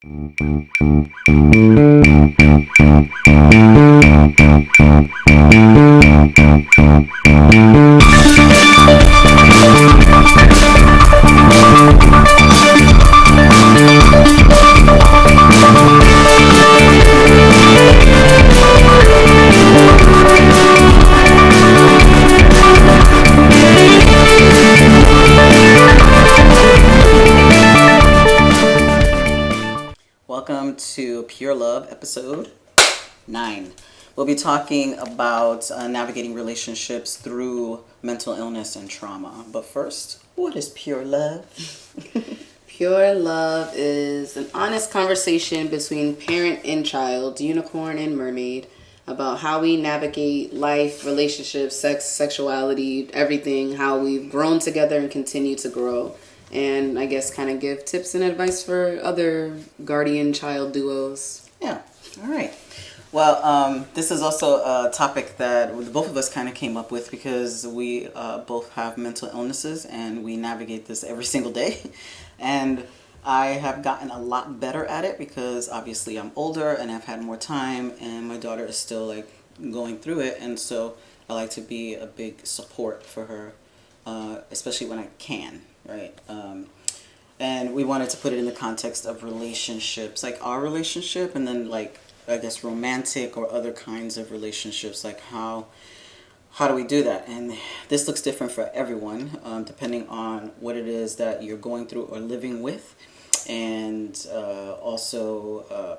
Thank you. About uh, navigating relationships through mental illness and trauma. But first, what is pure love? Pure love is an honest conversation between parent and child, unicorn and mermaid, about how we navigate life, relationships, sex, sexuality, everything, how we've grown together and continue to grow. And I guess kind of give tips and advice for other guardian child duos. Yeah. All right. Well, um, this is also a topic that both of us kind of came up with because we uh, both have mental illnesses and we navigate this every single day. And I have gotten a lot better at it because obviously I'm older and I've had more time, and my daughter is still like going through it. And so I like to be a big support for her, uh, especially when I can, right? Um, and we wanted to put it in the context of relationships, like our relationship, and then like I guess romantic or other kinds of relationships, like how how do we do that? And this looks different for everyone, um, depending on what it is that you're going through or living with, and uh, also uh,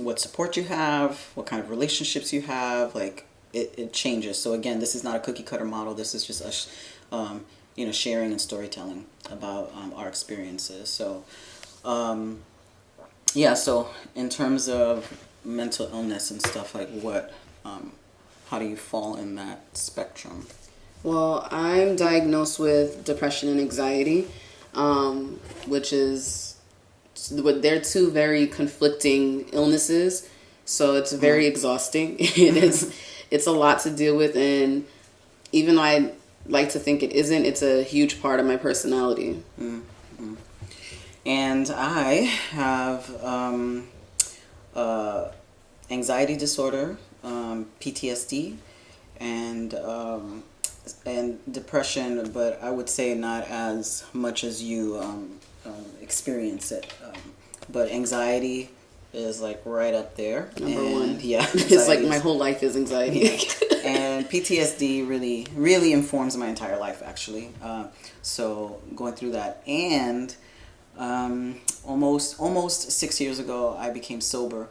what support you have, what kind of relationships you have. Like it, it changes. So again, this is not a cookie cutter model. This is just us, um, you know, sharing and storytelling about um, our experiences. So. Um, yeah, so in terms of mental illness and stuff, like what, um, how do you fall in that spectrum? Well, I'm diagnosed with depression and anxiety, um, which is they're two very conflicting illnesses. So it's very exhausting. it is it's a lot to deal with, and even though I like to think it isn't, it's a huge part of my personality. Mm-hmm. And I have um, uh, anxiety disorder, um, PTSD, and um, and depression, but I would say not as much as you um, um, experience it. Um, but anxiety is like right up there. Number and, one. Yeah, It's like my whole life is anxiety. and PTSD really, really informs my entire life, actually. Uh, so going through that, and um, almost almost six years ago, I became sober,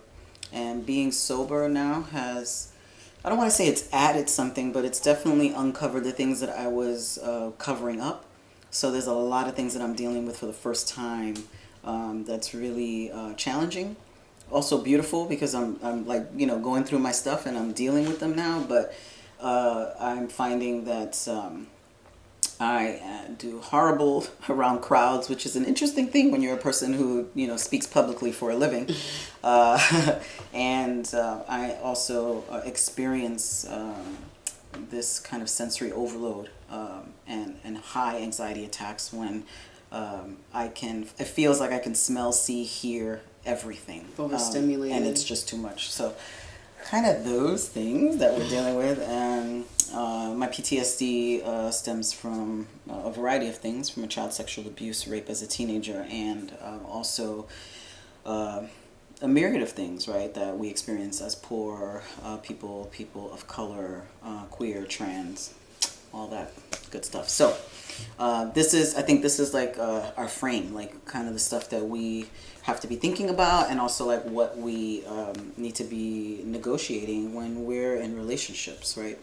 and being sober now has. I don't want to say it's added something, but it's definitely uncovered the things that I was uh, covering up. So there's a lot of things that I'm dealing with for the first time um, that's really uh, challenging. Also beautiful because I'm, I'm like, you know, going through my stuff and I'm dealing with them now. But uh, I'm finding that um, I uh, do horrible around crowds, which is an interesting thing when you're a person who, you know, speaks publicly for a living. Uh, and uh, I also uh, experience um, this kind of sensory overload um, and, and high anxiety attacks when um, I can, it feels like I can smell, see, hear everything. Um, Overstimulated. and it's just too much. So, kind of those things that we're dealing with. And uh, my PTSD uh, stems from uh, a variety of things from a child sexual abuse, rape as a teenager, and um, also uh, a myriad of things, right, that we experience as poor uh, people, people of color, uh, queer, trans, all that good stuff. So, uh, this is, I think this is like uh, our frame, like kind of the stuff that we have to be thinking about, and also like what we um, need to be negotiating when we're in relationships, right?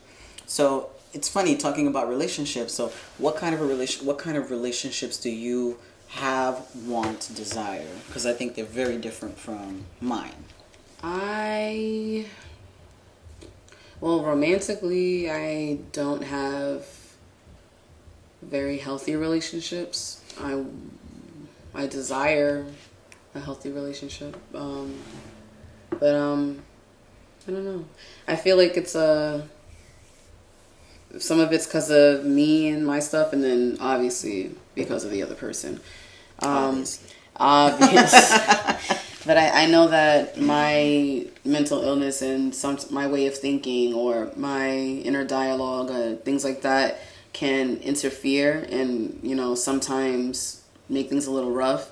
So it's funny talking about relationships. So what kind of a relation, what kind of relationships do you have, want, desire? Because I think they're very different from mine. I well, romantically, I don't have very healthy relationships. I I desire a healthy relationship, um, but um, I don't know. I feel like it's a some of it's because of me and my stuff, and then obviously because of the other person. Um, Obviously. obvious. but I, I know that my mental illness and some my way of thinking or my inner dialogue, uh, things like that, can interfere and you know sometimes make things a little rough.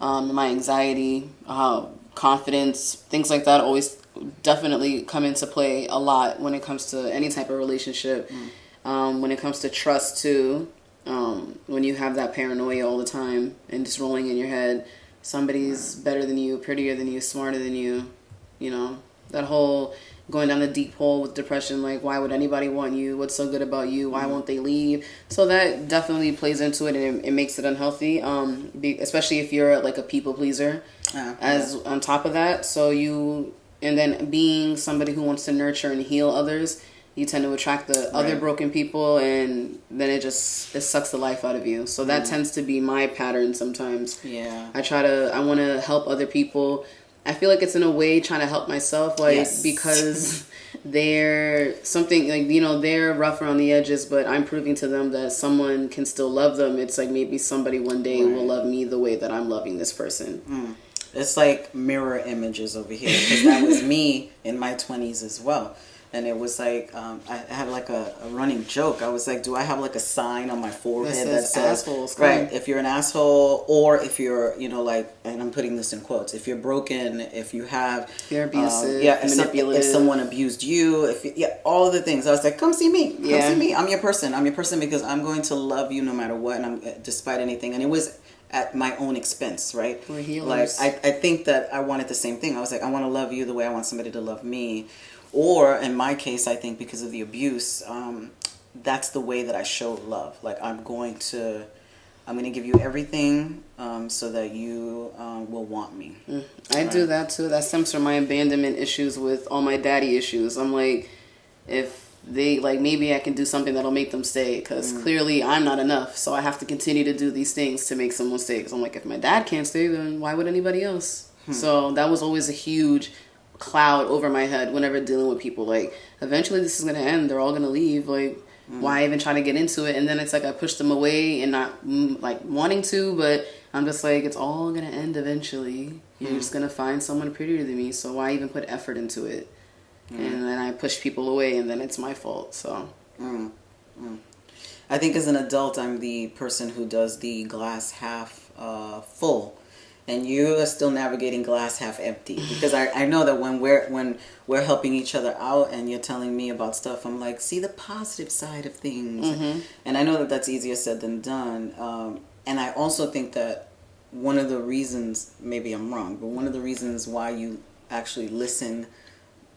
Um, my anxiety, uh, confidence, things like that always definitely come into play a lot when it comes to any type of relationship. Mm. Um, when it comes to trust too, um, when you have that paranoia all the time and just rolling in your head, somebody's better than you, prettier than you, smarter than you, you know, that whole going down the deep hole with depression like why would anybody want you? What's so good about you? Why won't they leave? So that definitely plays into it and it, it makes it unhealthy um, be, especially if you're like a people pleaser. Uh, as yeah. on top of that so you and then being somebody who wants to nurture and heal others you tend to attract the right. other broken people and then it just it sucks the life out of you. So that mm. tends to be my pattern sometimes. Yeah. I try to i want to help other people i feel like it's in a way trying to help myself like yes. because they're something like you know they're rough around the edges but i'm proving to them that someone can still love them it's like maybe somebody one day right. will love me the way that i'm loving this person mm. it's like mirror images over here because that was me in my 20s as well and it was like um, I had like a, a, running joke. I was like, "Do I have like a sign on my forehead that says, assholes, right? If you're an asshole, or if you're, you know, like, and I'm putting this in quotes, if you're broken, if you have, you're abusive, um, yeah, if, if, someone abused you, if you, yeah, all of the things. I was like, "Come see me, come yeah. see me. I'm your person. I'm your person because I'm going to love you no matter what, and I'm despite anything." And it was at my own expense, right? We're healers. Like I, I think that I wanted the same thing. I was like, I want to love you the way I want somebody to love me or in my case, I think because of the abuse, um, that's the way that I show love. Like I'm going to, I'm going to give you everything um, so that you um, will want me. Mm. I right? do that too. That stems from my abandonment issues with all my daddy issues. I'm like, if they like maybe I can do something that'll make them stay because mm. clearly I'm not enough. So I have to continue to do these things to make someone stay. Because I'm like, if my dad can't stay, then why would anybody else? Hmm. So that was always a huge cloud over my head whenever dealing with people. Like, eventually this is gonna end. They're all gonna leave. Like, mm. why even try to get into it? And then it's like I push them away and not mm, like wanting to, but I'm just like, it's all gonna end eventually. You're mm. just gonna find someone prettier than me. So why even put effort into it? Mm. And then I push people away, and then it's my fault. So. Mm. Mm. I think as an adult, I'm the person who does the glass half uh, full and you are still navigating glass half empty because I, I know that when we're when we're helping each other out and you're telling me about stuff i'm like see the positive side of things mm-hmm. and i know that that's easier said than done um, and i also think that one of the reasons maybe i'm wrong but one of the reasons why you actually listen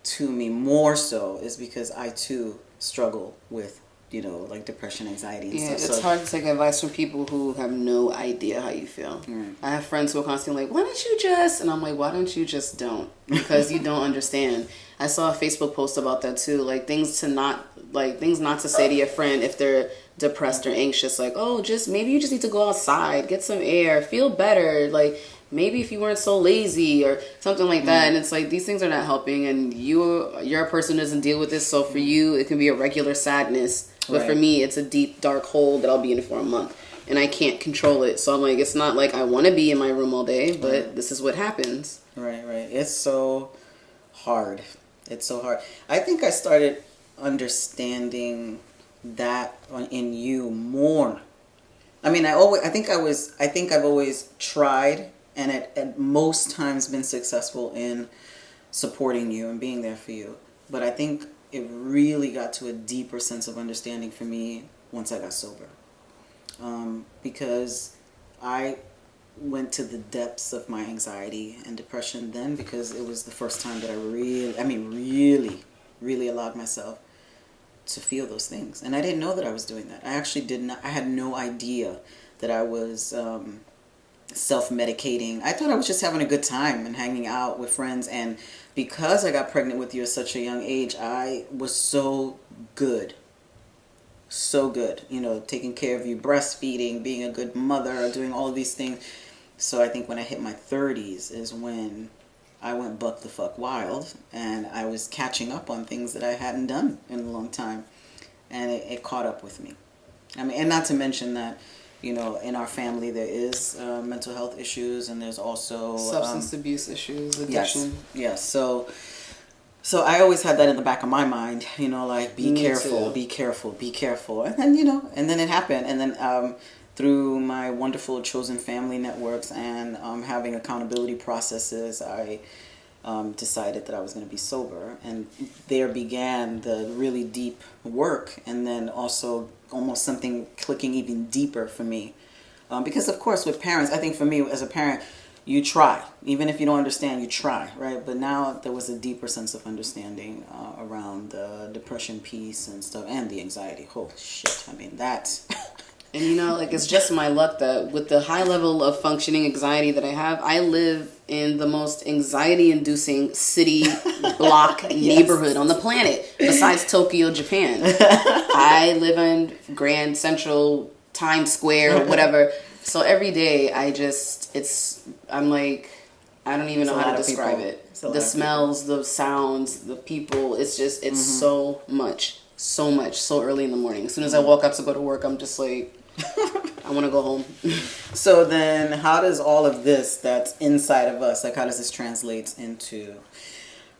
to me more so is because i too struggle with you know, like depression, anxiety, and yeah, stuff. it's so, hard to take advice from people who have no idea how you feel. Mm. I have friends who are constantly like, "Why don't you just?" And I'm like, "Why don't you just don't?" Because you don't understand. I saw a Facebook post about that too, like things to not like things not to say to your friend if they're depressed or anxious. Like, oh, just maybe you just need to go outside, get some air, feel better. Like maybe if you weren't so lazy or something like that. Mm. And it's like these things are not helping, and you you're a person who doesn't deal with this. So for you, it can be a regular sadness but right. for me, it's a deep, dark hole that I'll be in for a month. And I can't control it. So I'm like, it's not like I want to be in my room all day, but right. this is what happens. Right, right. It's so hard. It's so hard. I think I started understanding that in you more. I mean, I always, I think I was, I think I've always tried and at, at most times been successful in supporting you and being there for you. But I think it really got to a deeper sense of understanding for me once I got sober. Um, because I went to the depths of my anxiety and depression then because it was the first time that I really, I mean, really, really allowed myself to feel those things. And I didn't know that I was doing that. I actually did not, I had no idea that I was um, self medicating. I thought I was just having a good time and hanging out with friends and because I got pregnant with you at such a young age, I was so good. So good. You know, taking care of you, breastfeeding, being a good mother, doing all these things. So I think when I hit my 30s is when I went buck the fuck wild and I was catching up on things that I hadn't done in a long time. And it, it caught up with me. I mean, and not to mention that, you know, in our family there is uh, mental health issues, and there's also substance um, abuse issues, addiction. Yes, yes. So, so I always had that in the back of my mind, you know, like be Me careful, too. be careful, be careful, and then you know, and then it happened, and then um, through my wonderful chosen family networks and um, having accountability processes, I um, decided that I was going to be sober. And there began the really deep work, and then also almost something clicking even deeper for me. Um, because, of course, with parents, I think for me as a parent, you try. Even if you don't understand, you try, right? But now there was a deeper sense of understanding uh, around the depression piece and stuff and the anxiety. Oh, shit. I mean, that. And you know, like it's just my luck that with the high level of functioning anxiety that I have, I live in the most anxiety inducing city block yes. neighborhood on the planet besides Tokyo, Japan. I live in Grand Central, Times Square, whatever. So every day I just it's I'm like I don't even know how to describe it. The smells, the sounds, the people, it's just it's mm-hmm. so much. So much, so early in the morning. As soon as I walk up to go to work, I'm just like I want to go home. so then, how does all of this that's inside of us, like, how does this translate into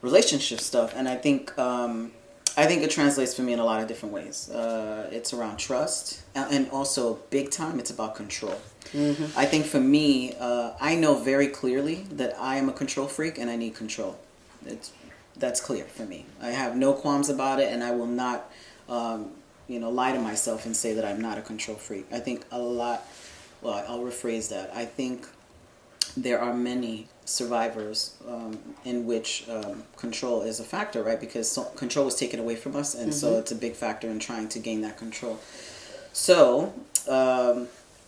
relationship stuff? And I think, um, I think it translates for me in a lot of different ways. Uh, it's around trust, and also big time. It's about control. Mm-hmm. I think for me, uh, I know very clearly that I am a control freak and I need control. It's that's clear for me. I have no qualms about it, and I will not. Um, you know, lie to myself and say that I'm not a control freak. I think a lot, well, I'll rephrase that. I think there are many survivors um, in which um, control is a factor, right? Because so, control was taken away from us, and mm-hmm. so it's a big factor in trying to gain that control. So, um,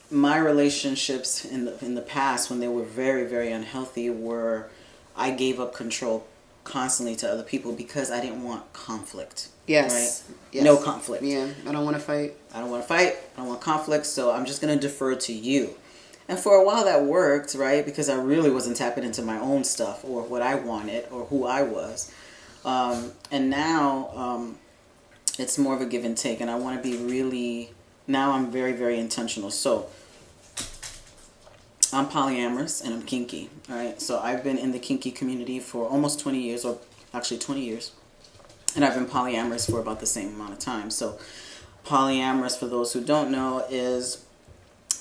my relationships in the in the past, when they were very very unhealthy, were I gave up control constantly to other people because I didn't want conflict. Yes. Right? yes. No conflict. Yeah. I don't want to fight. I don't want to fight. I don't want conflict. So I'm just going to defer to you. And for a while that worked, right? Because I really wasn't tapping into my own stuff or what I wanted or who I was. Um, and now um, it's more of a give and take. And I want to be really, now I'm very, very intentional. So I'm polyamorous and I'm kinky, right? So I've been in the kinky community for almost 20 years, or actually 20 years and I've been polyamorous for about the same amount of time. So, polyamorous, for those who don't know, is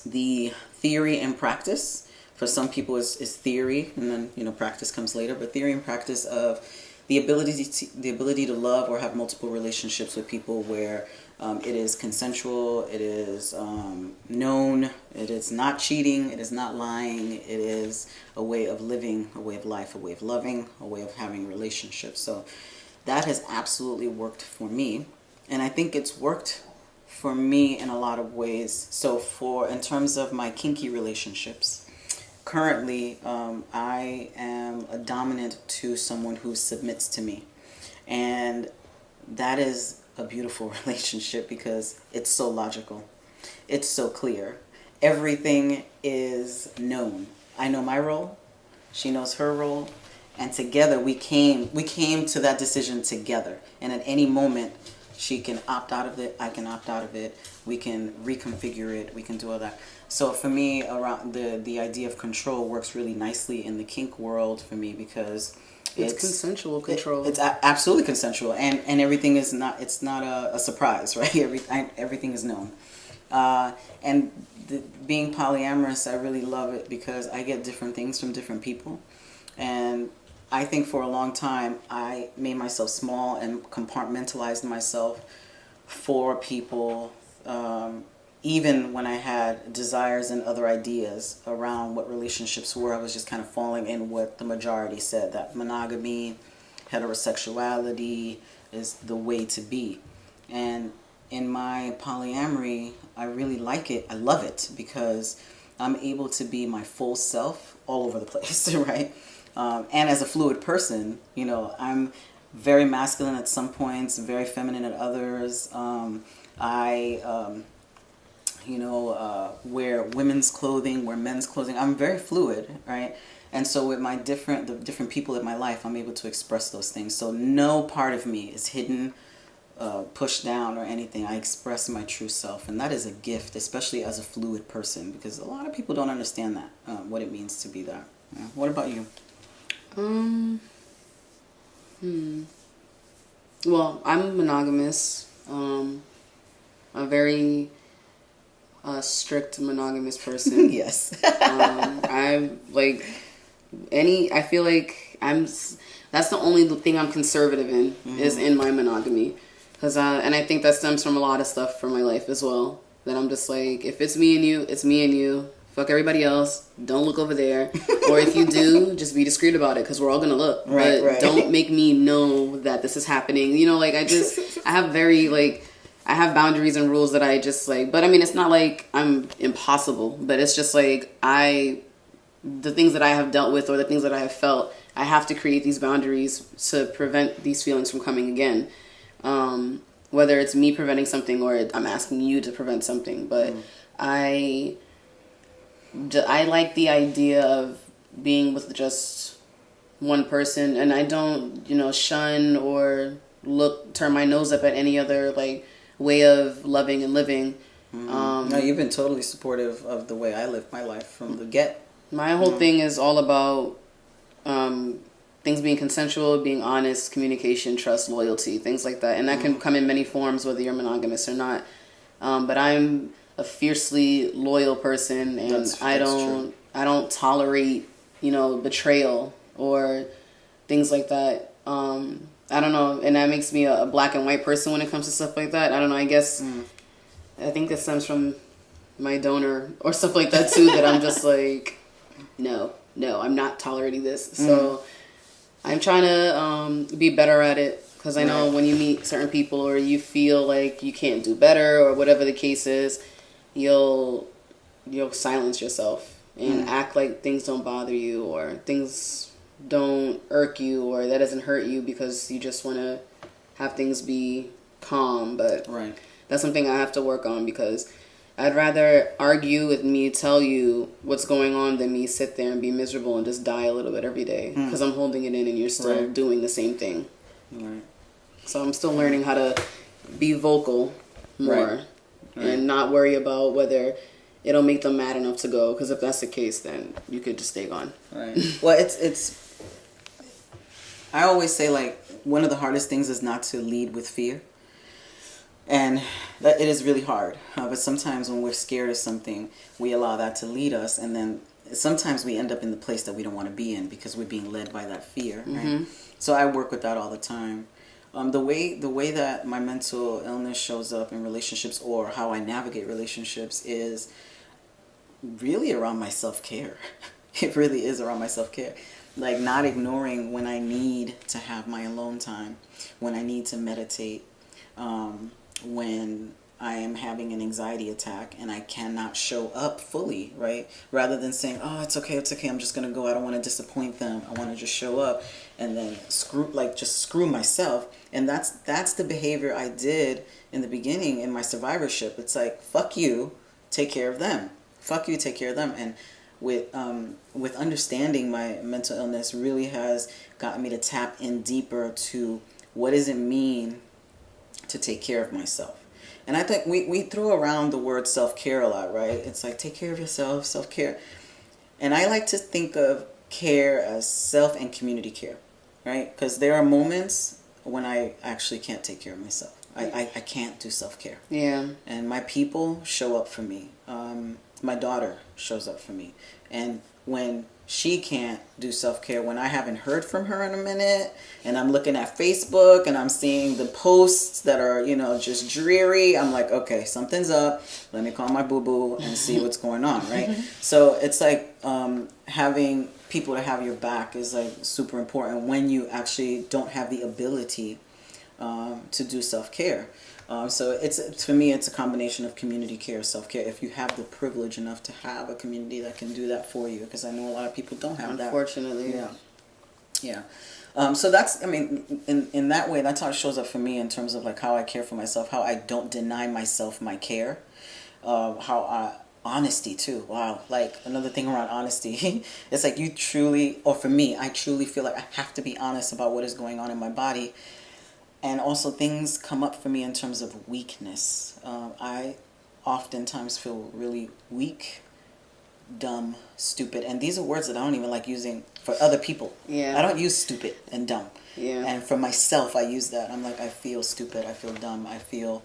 the theory and practice. For some people, is is theory, and then you know practice comes later. But theory and practice of the ability to, the ability to love or have multiple relationships with people where um, it is consensual, it is um, known, it is not cheating, it is not lying, it is a way of living, a way of life, a way of loving, a way of having relationships. So that has absolutely worked for me. And I think it's worked for me in a lot of ways. So, for in terms of my kinky relationships, currently um, I am a dominant to someone who submits to me. And that is a beautiful relationship because it's so logical, it's so clear. Everything is known. I know my role, she knows her role, and together we came we came to that decision together. And at any moment she can opt out of it i can opt out of it. We can reconfigure it. We can do all that. So for me around the the idea of control works really nicely in the kink world for me because it's, it's consensual control. it, it's a, absolutely consensual and and everything is not it's not a, a surprise right? Every, I, everything is known. Uh, and the, being polyamorous i really love it because i get different things from different people. And I think for a long time I made myself small and compartmentalized myself for people, um, even when I had desires and other ideas around what relationships were. I was just kind of falling in what the majority said that monogamy, heterosexuality is the way to be. And in my polyamory, I really like it. I love it because I'm able to be my full self all over the place, right? Um, and as a fluid person, you know, I'm very masculine at some points, very feminine at others. Um, I, um, you know, uh, wear women's clothing, wear men's clothing. I'm very fluid, right? And so with my different, the different people in my life, I'm able to express those things. So no part of me is hidden uh, pushed down or anything. I express my true self, and that is a gift, especially as a fluid person, because a lot of people don't understand that uh, what it means to be that. Yeah. What about you? Um. Hmm. Well, I'm monogamous. Um, a very uh, strict monogamous person. yes. um, I'm like any. I feel like I'm. That's the only thing I'm conservative in mm-hmm. is in my monogamy, because uh, and I think that stems from a lot of stuff from my life as well. That I'm just like, if it's me and you, it's me and you. Fuck everybody else. Don't look over there. or if you do, just be discreet about it because we're all gonna look. Right, but right. don't make me know that this is happening. You know, like I just I have very like I have boundaries and rules that I just like. But I mean, it's not like I'm impossible. But it's just like I the things that I have dealt with or the things that I have felt. I have to create these boundaries to prevent these feelings from coming again. Um, whether it's me preventing something or I'm asking you to prevent something, but mm. I I like the idea of being with just one person, and I don't, you know, shun or look turn my nose up at any other like way of loving and living. Mm-hmm. Um, no, you've been totally supportive of the way I live my life from the get. My whole mm-hmm. thing is all about um, things being consensual, being honest, communication, trust, loyalty, things like that, and that mm-hmm. can come in many forms, whether you're monogamous or not. Um, but I'm a fiercely loyal person, and that's, I don't true. I don't tolerate you know betrayal or things like that. Um, I don't know, and that makes me a, a, black and white person when it comes to stuff like that. I don't know. I guess mm. I think that stems from my donor or stuff like that too. that I'm just like, no, no, I'm not tolerating this. Mm. So I'm trying to um, be better at it because I know right. when you meet certain people or you feel like you can't do better or whatever the case is you'll you'll silence yourself and mm. act like things don't bother you or things don't irk you or that doesn't hurt you because you just want to have things be calm but right that's something i have to work on because i'd rather argue with me tell you what's going on than me sit there and be miserable and just die a little bit every day because mm. i'm holding it in and you're still right. doing the same thing right so i'm still learning how to be vocal more and not worry about whether it'll make them mad enough to go. Because if that's the case, then you could just stay gone. Right. well, it's it's. I always say like one of the hardest things is not to lead with fear. And that it is really hard. Uh, but sometimes when we're scared of something, we allow that to lead us, and then sometimes we end up in the place that we don't want to be in because we're being led by that fear. Right. Mm-hmm. So I work with that all the time. Um, the way the way that my mental illness shows up in relationships or how I navigate relationships is really around my self care. it really is around my self care. Like not ignoring when I need to have my alone time, when I need to meditate, um, when I am having an anxiety attack and I cannot show up fully, right? Rather than saying, oh, it's okay, it's okay, I'm just going to go. I don't want to disappoint them. I want to just show up and then screw, like just screw myself. And that's, that's the behavior I did in the beginning in my survivorship. It's like, fuck you, take care of them. Fuck you, take care of them. And with, um, with understanding my mental illness really has gotten me to tap in deeper to what does it mean to take care of myself and I think we, we throw around the word self-care a lot, right? It's like, take care of yourself, self-care. And I like to think of care as self and community care, right? Because there are moments when I actually can't take care of myself. I, I, I can't do self-care. Yeah. And my people show up for me. Um, my daughter shows up for me. And when she can't do self-care when I haven't heard from her in a minute and I'm looking at Facebook and I'm seeing the posts that are, you know, just dreary. I'm like, okay, something's up. Let me call my boo-boo and see what's going on, right? so it's like um, having people to have your back is like super important when you actually don't have the ability um, to do self-care. Um, so it's for me, it's a combination of community care, self care. If you have the privilege enough to have a community that can do that for you, because I know a lot of people don't have Unfortunately. that. Unfortunately, yeah, yeah. Um, so that's, I mean, in in that way, that's how it shows up for me in terms of like how I care for myself, how I don't deny myself my care, uh, how I honesty too wow like another thing around honesty it's like you truly or for me i truly feel like i have to be honest about what is going on in my body and also things come up for me in terms of weakness. Um, I oftentimes feel really weak, dumb, stupid, and these are words that I don't even like using for other people. Yeah. I don't use stupid and dumb. Yeah. And for myself, I use that. I'm like, I feel stupid. I feel dumb. I feel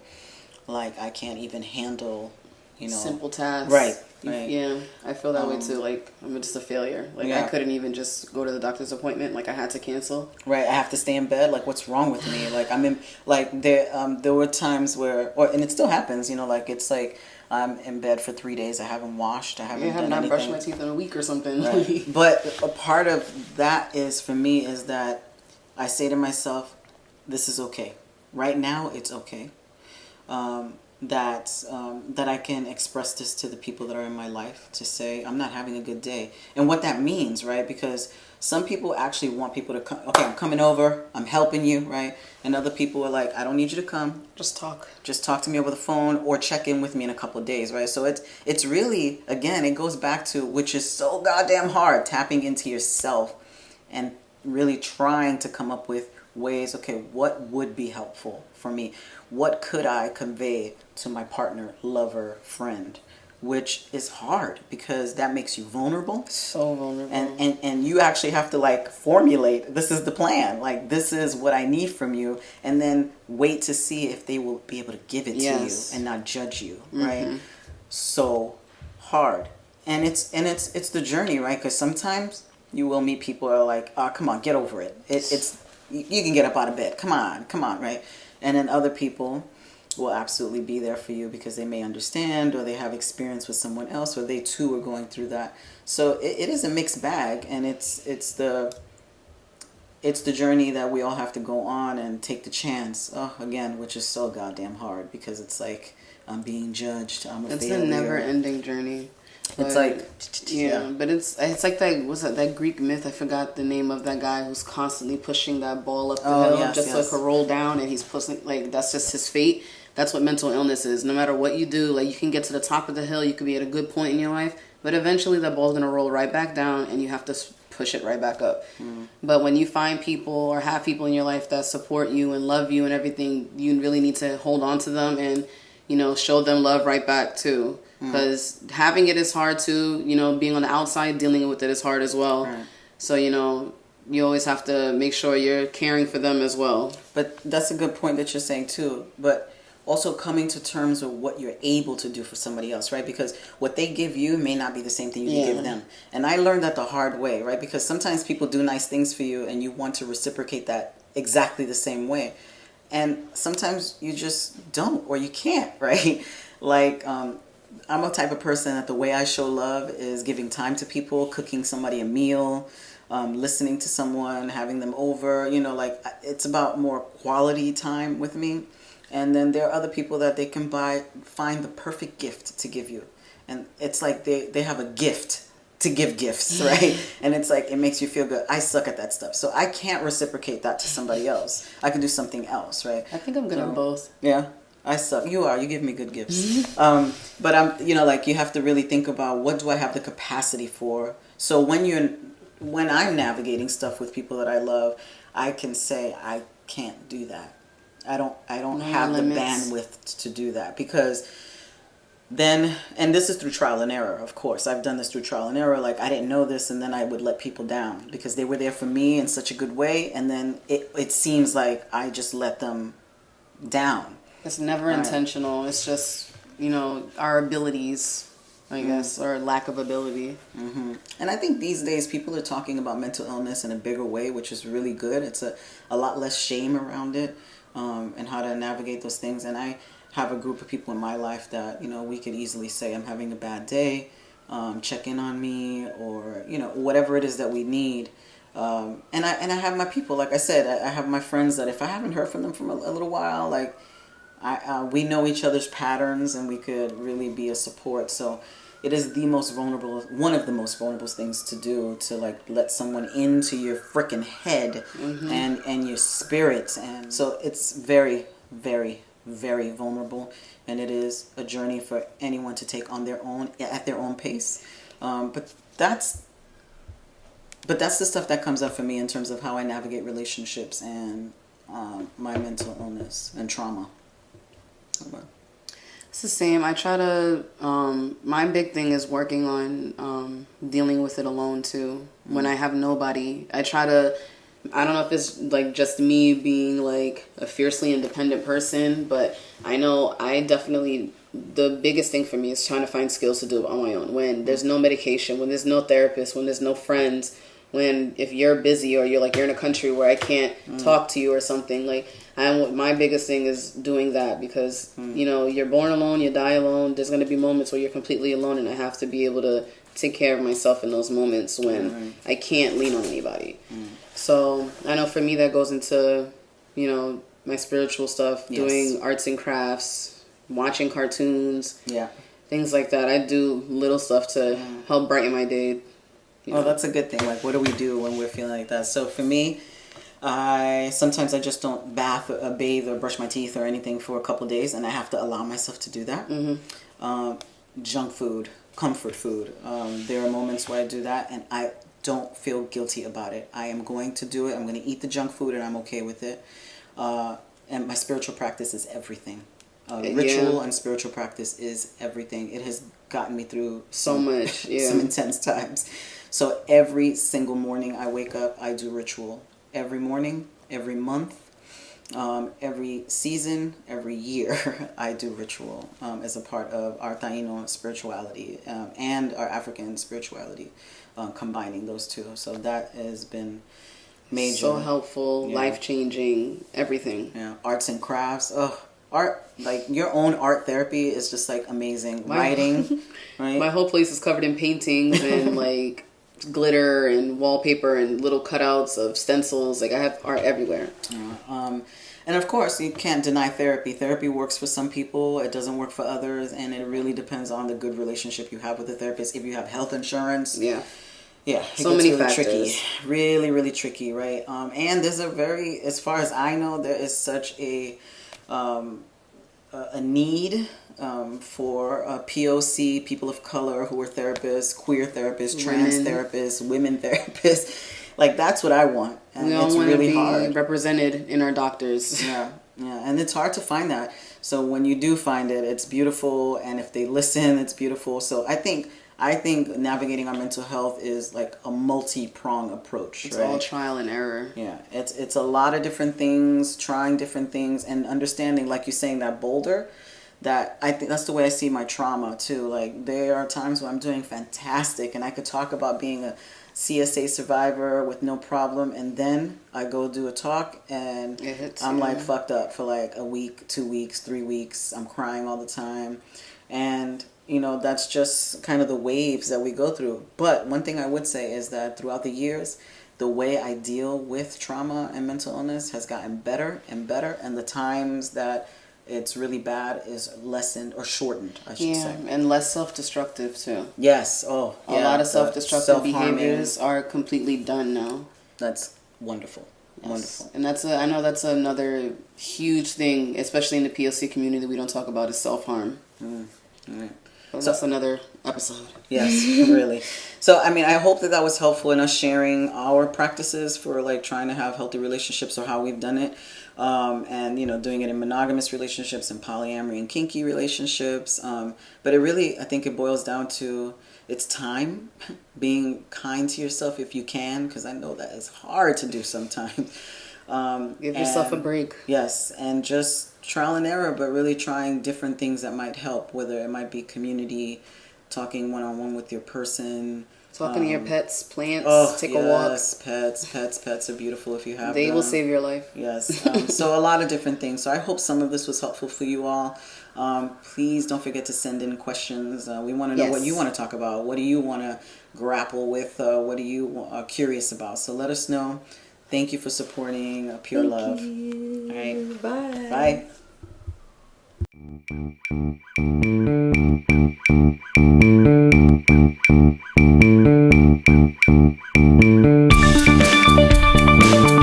like I can't even handle, you know, simple tasks. Right, Yeah, I feel that way Um, too. Like I'm just a failure. Like I couldn't even just go to the doctor's appointment. Like I had to cancel. right. I have to stay in bed. Like, what's wrong with me? Like, I'm in. Like, there, um, there were times where, or and it still happens. You know, like it's like I'm in bed for three days. I haven't washed. I haven't Yeah, I have not brushed my teeth in a week or something. Right. but a part of that is for me is that I say to myself, "This is okay. Right now, it's okay." Um, that um, that I can express this to the people that are in my life to say I'm not having a good day, and what that means, right? Because some people actually want people to come. Okay, I'm coming over. I'm helping you, right? And other people are like, I don't need you to come just talk. just talk to me over the phone or check in with me in a couple of days, right? So it's it's really again, it goes back to which is so goddamn hard, tapping into yourself and really trying to come up with ways, okay, what would be helpful for me? What could I convey to my partner, lover, friend? Which is hard because that makes you vulnerable. So vulnerable. and, and and you actually have to like formulate this is the plan. Like this is what i need from you. And then wait to see if they will be able to give it Yes. to you and not judge you mm-hmm. right? So hard. And it's and it's it's the journey right? Because sometimes you will meet people who are like oh come on get over it, it it's you, you can get up out of bed. Come on come on right? And then other people will absolutely be there for you because they may understand or they have experience with someone else or they too are going through that so it, it is a mixed bag and it's it's the it's the journey that we all have to go on and take the chance oh, again which is so goddamn hard because it's like i'm being judged i'm a it's failure. a never-ending journey. it's like Yeah, but it's it's like that. was that? That Greek myth. I forgot the name of that guy who's constantly pushing that ball up the Oh, hill yes, just so yes. it could roll down, and he's pushing like that's just his fate. That's what mental illness is. No matter what you do, like you can get to the top of the hill, you could be at a good point in your life, but eventually the ball's gonna roll right back down, and you have to push it right back up. Mm. But when you find people or have people in your life that support you and love you and everything, you really need to hold on to them and you know show them love right back too. Mm. Because having it is hard too. You know, being on the outside, dealing with it is hard as well. Right. So you know, you always have to make sure you're caring for them as well. But that's a good point that you're saying too. But also coming to terms with what you're able to do for somebody else, right? Because what they give you may not be the same thing you Yeah. give them. And I learned that the hard way, right? Because sometimes people do nice things for you and you want to reciprocate that exactly the same way. And sometimes you just don't or you can't, right? Like um I'm a type of person that the way I show love is giving time to people, cooking somebody a meal, um, listening to someone, having them over. You know, like it's about more quality time with me. And then there are other people that they can buy, find the perfect gift to give you, and it's like they they have a gift to give gifts, right? and it's like it makes you feel good. I suck at that stuff, so I can't reciprocate that to somebody else. I can do something else, right? I think I'm good at both. Yeah, I suck. You are. You give me good gifts. um, but I'm, you know, like you have to really think about what do I have the capacity for. So when you're, when I'm navigating stuff with people that I love, I can say I can't do that. I don't. I don't No have the bandwidth to do that because then and this is through trial and error of course i've done this through trial and error like i didn't know this and then i would let people down because they were there for me in such a good way and then it, it seems like i just let them down It's never Right. intentional. It's just you know our abilities, I Mm. guess, or lack of ability. And I think these days people are talking about mental illness in a bigger way, which is really good. It's a, a lot less shame around it um, and how to navigate those things. And I have a group of people in my life that, you know, we could easily say, I'm having a bad day, um, check in on me, or, you know, whatever it is that we need. Um, and I and I have my people, like I said, I, I have my friends that if I haven't heard from them for a, a little while, like I, uh, we know each other's patterns and we could really be a support. So it is the most vulnerable, one of the most vulnerable things to do to like let someone into your freaking head and and your spirit. And so it's very, very, very vulnerable, and it is a journey for anyone to take on their own at their own pace. Um, but that's but that's the stuff that comes up for me in terms of how I navigate relationships and um, my mental illness and trauma? It's the same. I try to. Um, my big thing is working on um, dealing with it alone too. When I have nobody, I try to. I don't know if it's like just me being like a fiercely independent person, but I know I definitely the biggest thing for me is trying to find skills to do it on my own. When there's no medication, when there's no therapist, when there's no friends, when if you're busy or you're like you're in a country where I can't mm. talk to you or something, like and my biggest thing is doing that because mm. you know you're born alone, you die alone. There's going to be moments where you're completely alone, and I have to be able to take care of myself in those moments when mm. I can't lean on anybody. Mm. So I know for me that goes into you know my spiritual stuff, yes. doing arts and crafts, watching cartoons, yeah, things like that. I do little stuff to help brighten my day. Oh, know? that's a good thing. Like, what do we do when we're feeling like that? So for me I sometimes I just don't bath, or, uh, bathe, or brush my teeth or anything for a couple days, and I have to allow myself to do that. Mm-hmm. Um, junk food, comfort food. Um, there are moments where I do that, and I don't feel guilty about it. I am going to do it. I'm going to eat the junk food, and I'm okay with it. Uh, and my spiritual practice is everything. Uh, ritual yeah. and spiritual practice is everything. It has gotten me through so much, yeah. some intense times. So every single morning I wake up, I do ritual every morning, every month, um, every season, every year, I do ritual um, as a part of our Taino spirituality um, and our African spirituality, uh, combining those two. So that has been major. So helpful, yeah. life changing, everything. Yeah, arts and crafts. Oh, art like your own art therapy is just like amazing. My, Writing, right? My whole place is covered in paintings and like glitter and wallpaper and little cutouts of stencils. Like I have art everywhere. Yeah. Um, and of course, you can't deny therapy. Therapy works for some people, it doesn't work for others, and it really depends on the good relationship you have with the therapist. If you have health insurance, yeah, yeah, so many really factors. tricky, really, really tricky, right? Um, and there's a very, as far as I know, there is such a um, a need um, for uh, POC, people of color who are therapists, queer therapists, trans women. therapists, women therapists. like that's what I want. And we all it's want really to be hard. represented in our doctors. Yeah, yeah, and it's hard to find that. So when you do find it, it's beautiful, and if they listen, it's beautiful. So I think I think navigating our mental health is like a multi-prong approach. It's right? all trial and error. Yeah, it's it's a lot of different things, trying different things, and understanding, like you're saying, that boulder. That I think that's the way I see my trauma too. Like there are times when I'm doing fantastic, and I could talk about being a CSA survivor with no problem, and then I go do a talk, and I'm like fucked up for like a week, two weeks, three weeks. I'm crying all the time, and you know that's just kind of the waves that we go through but one thing i would say is that throughout the years the way i deal with trauma and mental illness has gotten better and better and the times that it's really bad is lessened or shortened i should yeah, say and less self-destructive too yes oh a yeah, lot of self-destructive behaviors are completely done now that's wonderful Yes. Wonderful. And that's a, I know that's another huge thing, especially in the POC community that we don't talk about is self harm. Mm. Right. So, that's another episode. Yes, really. So, I mean, I hope that that was helpful in us sharing our practices for like trying to have healthy relationships or how we've done it. Um, and, you know, doing it in monogamous relationships and polyamory and kinky relationships. Um, but it really, I think it boils down to it's time, being kind to yourself if you can, because I know that is hard to do sometimes. Um, Give yourself and, a break. Yes, and just trial and error, but really trying different things that might help, whether it might be community, talking one on one with your person. Talking um, to your pets, plants, oh, take yes, a walk. pets, pets, pets are beautiful if you have They them. will save your life. Yes. Um, so a lot of different things. So I hope some of this was helpful for you all. Um, please don't forget to send in questions. Uh, we want to know yes. what you want to talk about. What do you want to grapple with? Uh, what are you uh, curious about? So let us know. Thank you for supporting Pure Thank Love. You. All right. Bye. Bye. Thank you.